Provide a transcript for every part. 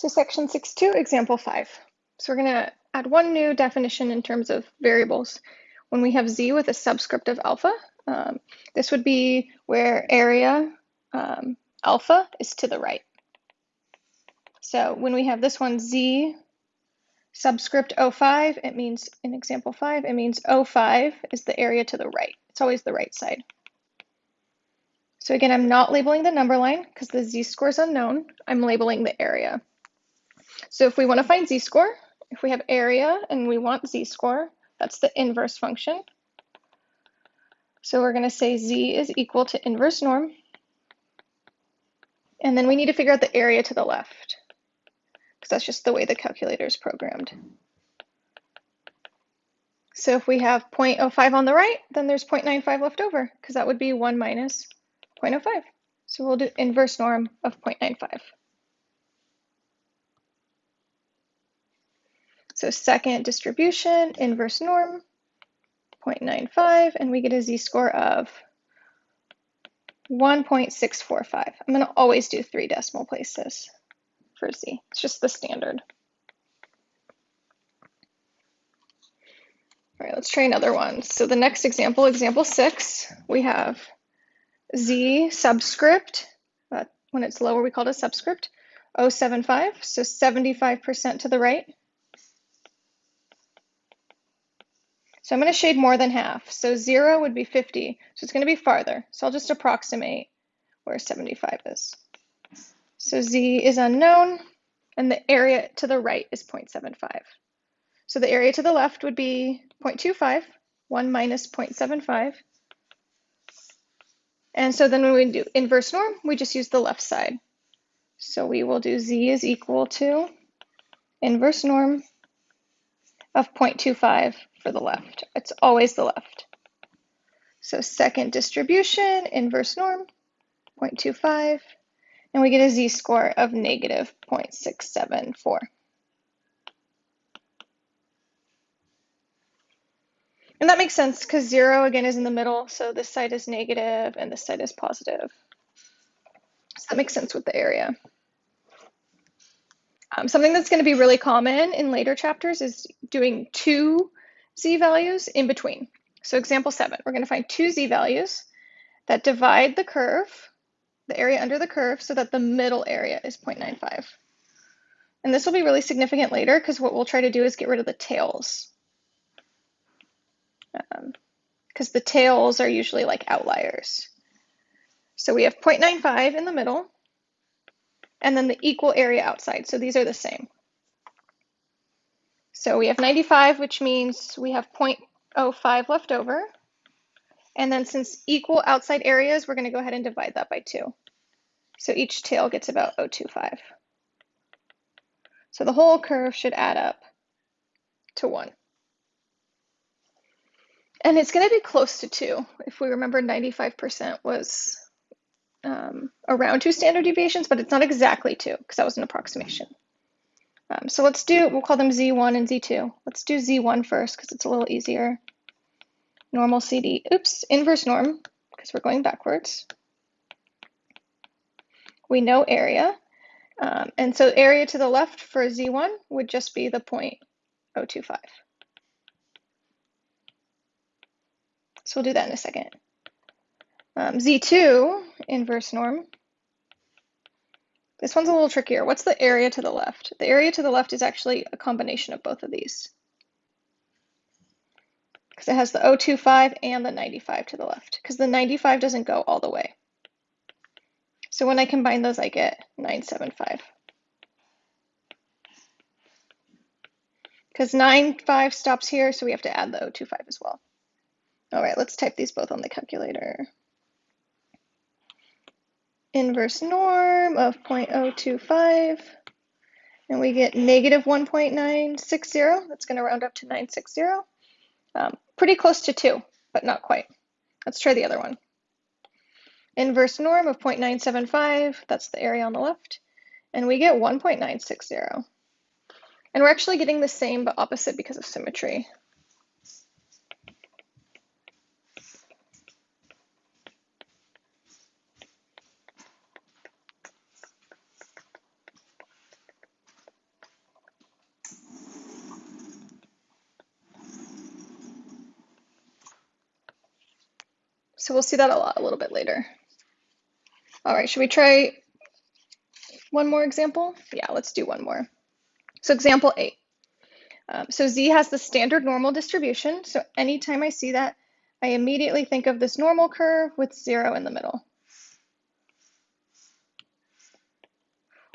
So section 6.2, example 5. So we're going to add one new definition in terms of variables. When we have z with a subscript of alpha, um, this would be where area um, alpha is to the right. So when we have this one z subscript 05, it means, in example 5, it means 05 is the area to the right. It's always the right side. So again, I'm not labeling the number line because the z-score is unknown. I'm labeling the area. So if we want to find z-score, if we have area and we want z-score, that's the inverse function. So we're going to say z is equal to inverse norm. And then we need to figure out the area to the left, because that's just the way the calculator is programmed. So if we have 0.05 on the right, then there's 0.95 left over, because that would be 1 minus 0.05. So we'll do inverse norm of 0.95. So second distribution, inverse norm, 0.95, and we get a z-score of 1.645. I'm going to always do three decimal places for z. It's just the standard. All right, let's try another one. So the next example, example six, we have z subscript. Uh, when it's lower, we call it a subscript. 075, so 75% to the right. So I'm going to shade more than half. So 0 would be 50. So it's going to be farther. So I'll just approximate where 75 is. So z is unknown, and the area to the right is 0.75. So the area to the left would be 0.25, 1 minus 0.75. And so then when we do inverse norm, we just use the left side. So we will do z is equal to inverse norm of 0.25 for the left. It's always the left. So second distribution, inverse norm, 0.25, and we get a z-score of negative 0.674. And that makes sense because zero again is in the middle, so this side is negative and this side is positive. So that makes sense with the area. Um, something that's going to be really common in later chapters is doing two z values in between. So example seven, we're going to find two z values that divide the curve, the area under the curve, so that the middle area is 0.95. And this will be really significant later because what we'll try to do is get rid of the tails. Because um, the tails are usually like outliers. So we have 0.95 in the middle, and then the equal area outside. So these are the same. So we have 95, which means we have 0.05 left over. And then since equal outside areas, we're going to go ahead and divide that by 2. So each tail gets about 0.25. So the whole curve should add up to 1. And it's going to be close to 2. If we remember, 95% was um, around two standard deviations, but it's not exactly two because that was an approximation. Um, so let's do, we'll call them Z1 and Z2. Let's do Z1 first because it's a little easier. Normal CD, oops, inverse norm because we're going backwards. We know area. Um, and so area to the left for Z1 would just be the 0.025. So we'll do that in a second. Um, Z2, inverse norm. This one's a little trickier. What's the area to the left? The area to the left is actually a combination of both of these. Because it has the 025 and the 95 to the left. Because the 95 doesn't go all the way. So when I combine those, I get 975. Because 95 stops here, so we have to add the 025 as well. All right, let's type these both on the calculator inverse norm of 0.025, and we get negative 1.960. That's going to round up to 960. Um, pretty close to 2, but not quite. Let's try the other one. Inverse norm of 0.975, that's the area on the left, and we get 1.960. And we're actually getting the same but opposite because of symmetry. So we'll see that a lot a little bit later. All right, should we try one more example? Yeah, let's do one more. So example eight. Um, so Z has the standard normal distribution. So anytime I see that, I immediately think of this normal curve with zero in the middle.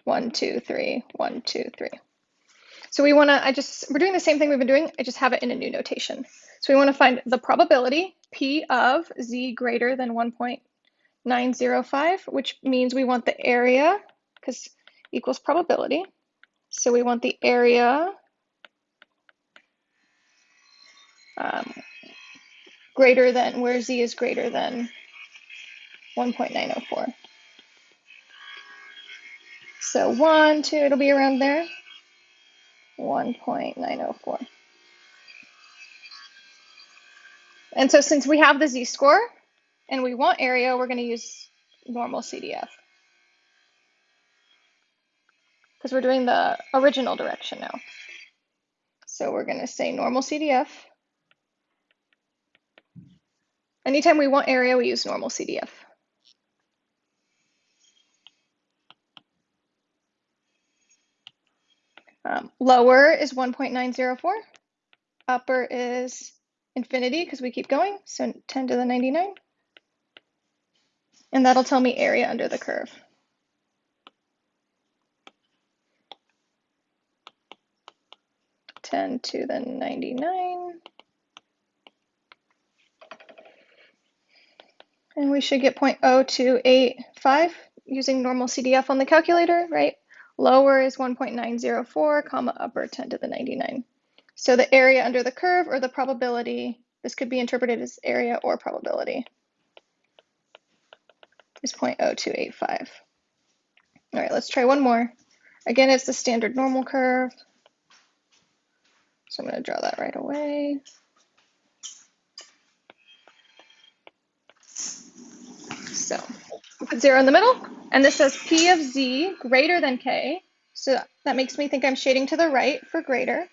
One, two, three, one, two, three. So we want to, I just, we're doing the same thing we've been doing, I just have it in a new notation. So we want to find the probability P of Z greater than 1.905, which means we want the area, because equals probability. So we want the area um, greater than, where Z is greater than 1.904. So one, two, it'll be around there. 1.904. And so since we have the z-score and we want area, we're going to use normal CDF. Because we're doing the original direction now. So we're going to say normal CDF. Anytime we want area, we use normal CDF. Um, lower is 1.904. Upper is infinity because we keep going, so 10 to the 99. And that'll tell me area under the curve. Ten to the ninety-nine. And we should get 0.0285 using normal CDF on the calculator, right? Lower is 1.904, comma, upper 10 to the 99. So the area under the curve or the probability, this could be interpreted as area or probability, is 0.0285. All right, let's try one more. Again, it's the standard normal curve. So I'm going to draw that right away. So put zero in the middle, and this says P of Z greater than K. So that makes me think I'm shading to the right for greater.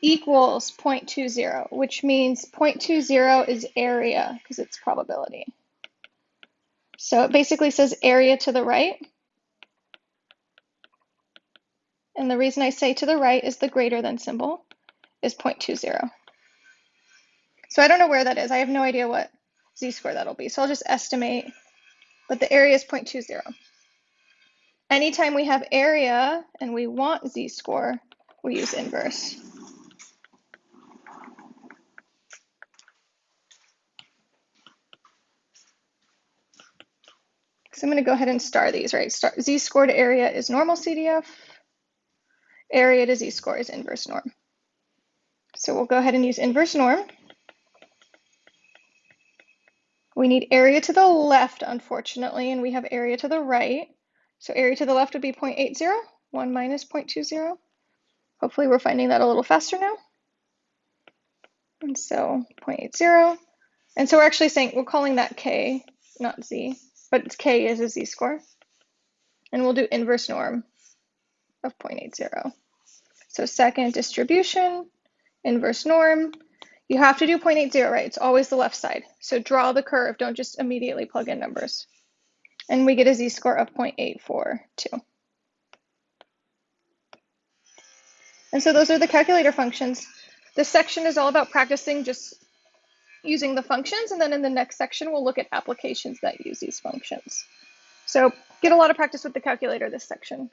Equals 0.20, which means 0.20 is area because it's probability. So it basically says area to the right. And the reason I say to the right is the greater than symbol is 0.20. So I don't know where that is. I have no idea what z-score that'll be. So I'll just estimate, but the area is 0.20. Anytime we have area and we want z-score, we use inverse. So I'm going to go ahead and star these, right? Star, z-score to area is normal CDF. Area to z-score is inverse norm. So we'll go ahead and use inverse norm. We need area to the left, unfortunately, and we have area to the right. So area to the left would be 0.80, 1 minus 0.20. Hopefully we're finding that a little faster now. And so 0.80. And so we're actually saying, we're calling that K, not Z, but K is a Z score. And we'll do inverse norm of 0.80. So second distribution, inverse norm, you have to do 0.80, right? It's always the left side. So draw the curve, don't just immediately plug in numbers. And we get a z-score of 0.842. And so those are the calculator functions. This section is all about practicing just using the functions, and then in the next section, we'll look at applications that use these functions. So get a lot of practice with the calculator this section.